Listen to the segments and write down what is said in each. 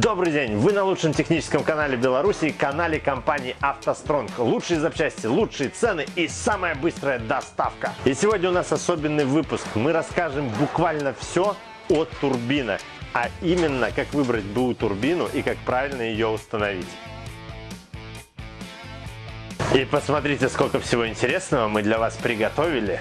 Добрый день! Вы на лучшем техническом канале Беларуси, канале компании «АвтоСтронг». Лучшие запчасти, лучшие цены и самая быстрая доставка. И сегодня у нас особенный выпуск. Мы расскажем буквально все о турбинах, а именно, как выбрать БУ турбину и как правильно ее установить. И посмотрите, сколько всего интересного мы для вас приготовили.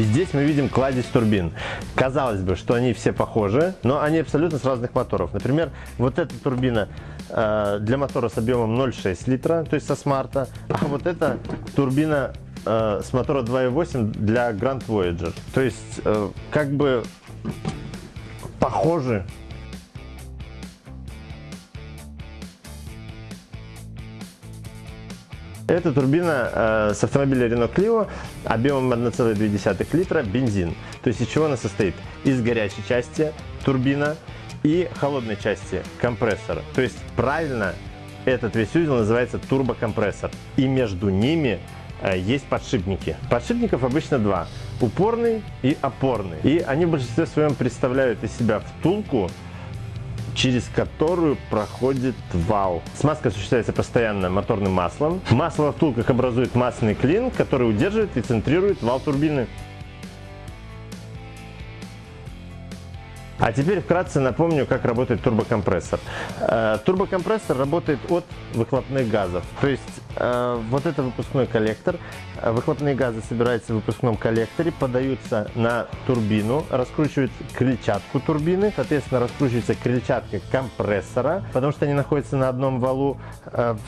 И здесь мы видим кладезь турбин. Казалось бы, что они все похожи, но они абсолютно с разных моторов. Например, вот эта турбина э, для мотора с объемом 0,6 литра, то есть со смарта, а вот эта турбина э, с мотора 2.8 для Grand Voyager. То есть, э, как бы похожи Это турбина э, с автомобиля Renault Clio объемом 1,2 литра бензин. То есть из чего она состоит? Из горячей части турбина и холодной части компрессор. То есть правильно этот весь узел называется турбокомпрессор. И между ними э, есть подшипники. Подшипников обычно два. Упорный и опорный. И они в большинстве своем представляют из себя втулку через которую проходит вал. Смазка осуществляется постоянно моторным маслом. Масло во втулках образует масляный клин, который удерживает и центрирует вал турбины. А теперь вкратце напомню, как работает турбокомпрессор. Э, турбокомпрессор работает от выхлопных газов. То есть э, вот это выпускной коллектор. Э, выхлопные газы собираются в выпускном коллекторе, подаются на турбину, раскручивают крыльчатку турбины, соответственно раскручивается крыльчатка компрессора, потому что они находятся на одном валу,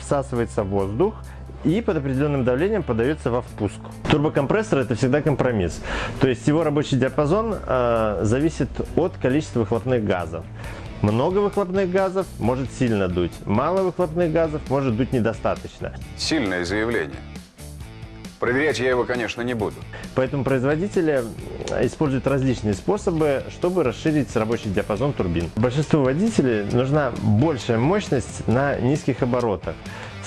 всасывается воздух, и под определенным давлением подается во впуск. Турбокомпрессор это всегда компромисс. То есть его рабочий диапазон э, зависит от количества выхлопных газов. Много выхлопных газов может сильно дуть, мало выхлопных газов может дуть недостаточно. Сильное заявление. Проверять я его, конечно, не буду. Поэтому производители используют различные способы, чтобы расширить рабочий диапазон турбин. Большинству водителей нужна большая мощность на низких оборотах.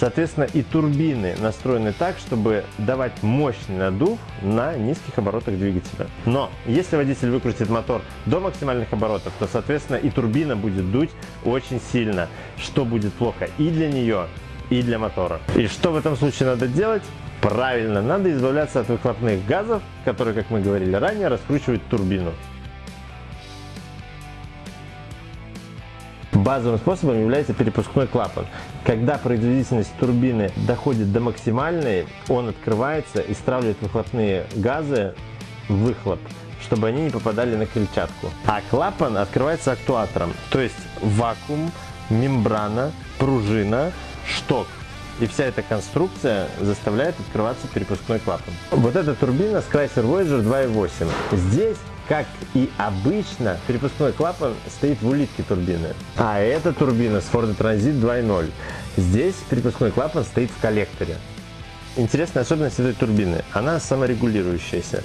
Соответственно, и турбины настроены так, чтобы давать мощный надув на низких оборотах двигателя. Но если водитель выкрутит мотор до максимальных оборотов, то, соответственно, и турбина будет дуть очень сильно, что будет плохо и для нее, и для мотора. И что в этом случае надо делать? Правильно, надо избавляться от выхлопных газов, которые, как мы говорили ранее, раскручивают турбину. Базовым способом является перепускной клапан. Когда производительность турбины доходит до максимальной, он открывается и стравливает выхлопные газы в выхлоп чтобы они не попадали на крыльчатку. А клапан открывается актуатором, то есть вакуум, мембрана, пружина, шток. И вся эта конструкция заставляет открываться перепускной клапан. Вот эта турбина с Voyager 2.8. Здесь как и обычно, перепускной клапан стоит в улитке турбины. А эта турбина с Ford Transit 2.0. Здесь перепускной клапан стоит в коллекторе интересная особенность этой турбины. Она саморегулирующаяся.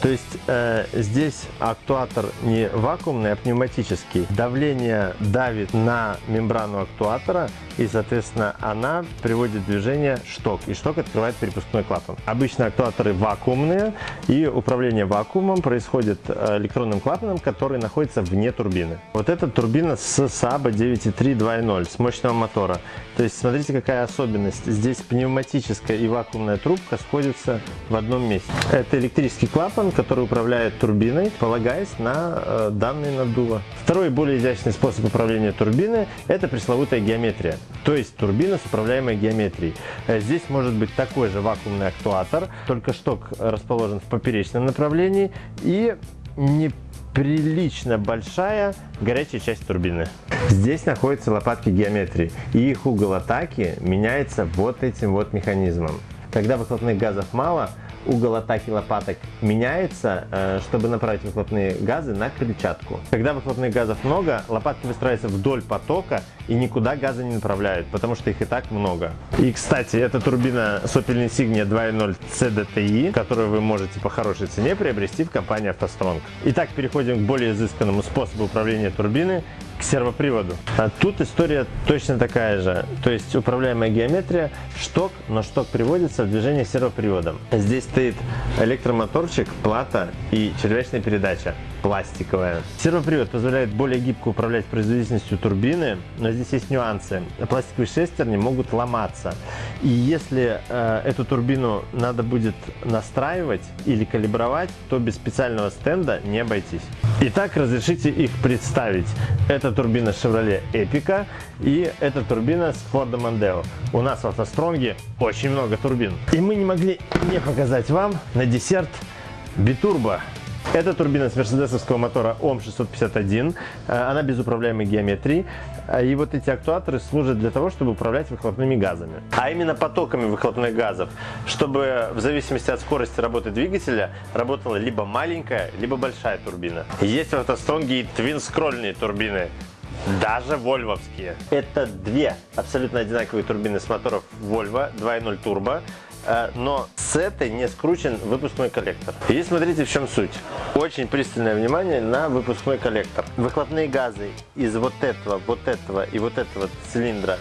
То есть э, здесь актуатор не вакуумный, а пневматический. Давление давит на мембрану актуатора и, соответственно, она приводит движение шток. И шток открывает перепускной клапан. Обычно актуаторы вакуумные и управление вакуумом происходит э, электронным клапаном, который находится вне турбины. Вот эта турбина с Saba 9.3 2.0 с мощного мотора. То есть смотрите какая особенность. Здесь пневматическая и вакуумная вакуумная трубка сходится в одном месте. Это электрический клапан, который управляет турбиной, полагаясь на э, данные наддува. Второй более изящный способ управления турбиной – это пресловутая геометрия, то есть турбина с управляемой геометрией. Э, здесь может быть такой же вакуумный актуатор, только шток расположен в поперечном направлении и не прилично большая горячая часть турбины. Здесь находятся лопатки геометрии, и их угол атаки меняется вот этим вот механизмом. Когда выхлопных газов мало, угол атаки лопаток меняется, э, чтобы направить выхлопные газы на крыльчатку. Когда выхлопных газов много, лопатки выстраиваются вдоль потока и никуда газы не направляют, потому что их и так много. И, кстати, это турбина Sopel Insignia 2.0 CDTI, которую вы можете по хорошей цене приобрести в компании автостронг. Итак, переходим к более изысканному способу управления турбины к сервоприводу. А тут история точно такая же. То есть управляемая геометрия, шток, но шток приводится в движение сервоприводом. Здесь стоит электромоторчик, плата и червячная передача пластиковая. Сервопривод позволяет более гибко управлять производительностью турбины, но здесь есть нюансы. Пластиковые шестерни могут ломаться. И если э, эту турбину надо будет настраивать или калибровать, то без специального стенда не обойтись. Итак, разрешите их представить. Это турбина Chevrolet Epica и это турбина с Ford Mondeo. У нас в автостронге очень много турбин. И мы не могли не показать вам на десерт битурбо. Это турбина с мерседесовского мотора ОМ651. Э, она без управляемой геометрии. Э, и вот эти актуаторы служат для того, чтобы управлять выхлопными газами. А именно потоками выхлопных газов, чтобы в зависимости от скорости работы двигателя работала либо маленькая, либо большая турбина. Есть в автостронге и твин-скрольные турбины даже вольвовские. Это две абсолютно одинаковые турбины с моторов Volvo 2.0 турбо, э, но с этой не скручен выпускной коллектор. И смотрите в чем суть. Очень пристальное внимание на выпускной коллектор. Выхлопные газы из вот этого, вот этого и вот этого цилиндра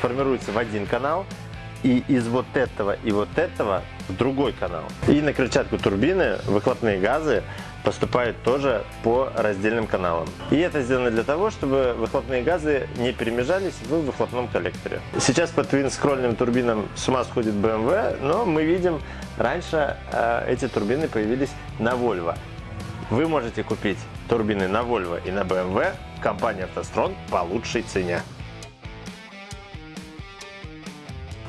формируются в один канал, и из вот этого и вот этого в другой канал. И на крыльчатку турбины выхлопные газы поступают тоже по раздельным каналам. И это сделано для того, чтобы выхлопные газы не перемежались в выхлопном коллекторе. Сейчас по твин-скрольным турбинам с ума сходит BMW, но мы видим, раньше э, эти турбины появились на Volvo. Вы можете купить турбины на Volvo и на BMW в компании автострон по лучшей цене.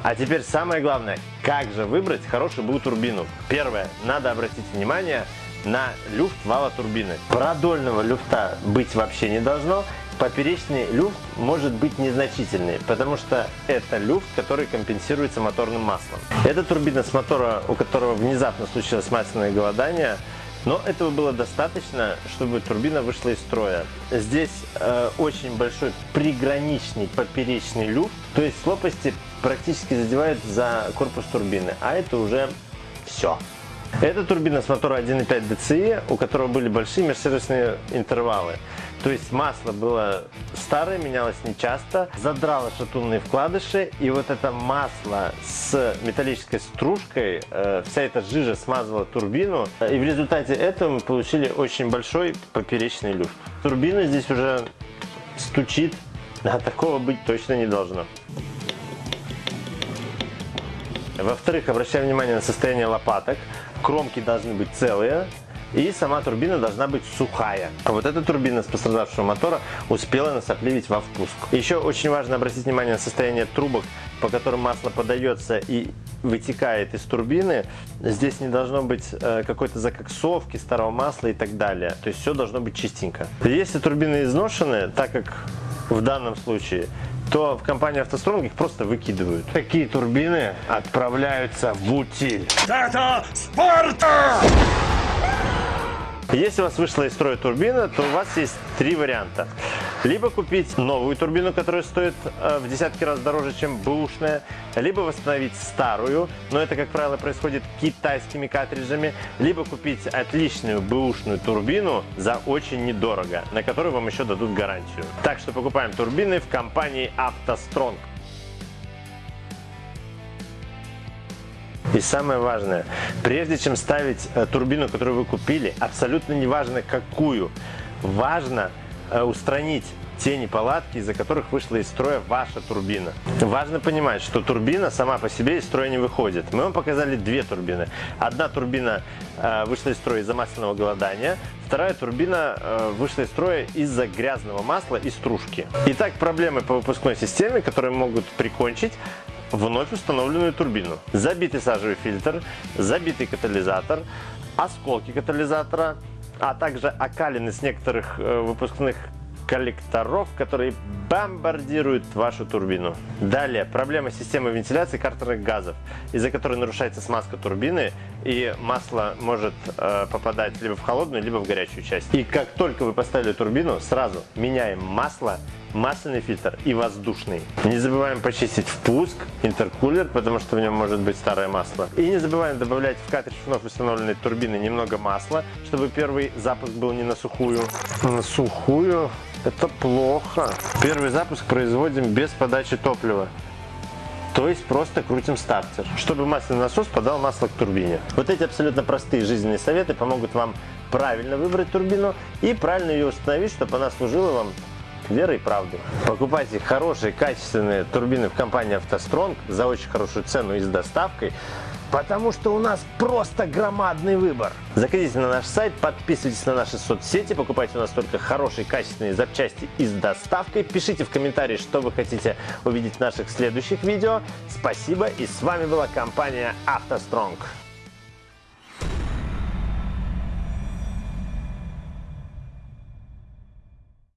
А теперь самое главное, как же выбрать хорошую БУ турбину. Первое, надо обратить внимание на люфт вала турбины. Продольного люфта быть вообще не должно. Поперечный люфт может быть незначительный, потому что это люфт, который компенсируется моторным маслом. Это турбина с мотора, у которого внезапно случилось масляное голодание, но этого было достаточно, чтобы турбина вышла из строя. Здесь э, очень большой приграничный поперечный люфт, то есть лопасти практически задевают за корпус турбины, а это уже все. Это турбина с мотора 1.5 DCI, у которого были большие межсервисные интервалы. То есть масло было старое, менялось нечасто, задрало шатунные вкладыши, и вот это масло с металлической стружкой, э, вся эта жижа смазывала турбину, и в результате этого мы получили очень большой поперечный люфт. Турбина здесь уже стучит, а такого быть точно не должно. Во-вторых, обращаем внимание на состояние лопаток. Кромки должны быть целые, и сама турбина должна быть сухая. А вот эта турбина с пострадавшего мотора успела насопливить во впуск. Еще очень важно обратить внимание на состояние трубок, по которым масло подается и вытекает из турбины. Здесь не должно быть э, какой-то закоксовки старого масла и так далее. То есть все должно быть чистенько. Если турбины изношены, так как в данном случае, то в компании «АвтоСтронг» их просто выкидывают. Такие турбины отправляются в утиль. Это Спарта! Если у вас вышла из строя турбина, то у вас есть три варианта. Либо купить новую турбину, которая стоит э, в десятки раз дороже, чем бэушная, либо восстановить старую, но это, как правило, происходит китайскими картриджами, либо купить отличную бэушную турбину за очень недорого, на которую вам еще дадут гарантию. Так что покупаем турбины в компании «АвтоСтронг». И самое важное, прежде чем ставить э, турбину, которую вы купили, абсолютно не важно какую, важно устранить те неполадки, из-за которых вышла из строя ваша турбина. Важно понимать, что турбина сама по себе из строя не выходит. Мы вам показали две турбины. Одна турбина э, вышла из строя из-за масляного голодания, вторая турбина э, вышла из строя из-за грязного масла и стружки. Итак, проблемы по выпускной системе, которые могут прикончить вновь установленную турбину. Забитый сажевый фильтр, забитый катализатор, осколки катализатора, а также окалины с некоторых э, выпускных коллекторов, которые бомбардируют вашу турбину. Далее, проблема системы вентиляции картерных газов, из-за которой нарушается смазка турбины и масло может э, попадать либо в холодную, либо в горячую часть. И как только вы поставили турбину, сразу меняем масло масляный фильтр и воздушный. Не забываем почистить впуск, интеркулер, потому что в нем может быть старое масло. И не забываем добавлять в картридж вновь установленной турбины немного масла, чтобы первый запуск был не на сухую. На сухую это плохо. Первый запуск производим без подачи топлива. То есть просто крутим стартер, чтобы масляный насос подал масло к турбине. Вот эти абсолютно простые жизненные советы помогут вам правильно выбрать турбину и правильно ее установить, чтобы она служила вам верой и правдой. Покупайте хорошие, качественные турбины в компании «АвтоСтронг» за очень хорошую цену и с доставкой. Потому что у нас просто громадный выбор. Заходите на наш сайт, подписывайтесь на наши соцсети, покупайте у нас только хорошие, качественные запчасти и с доставкой. Пишите в комментарии, что вы хотите увидеть в наших следующих видео. Спасибо и с вами была компания «АвтоСтронг».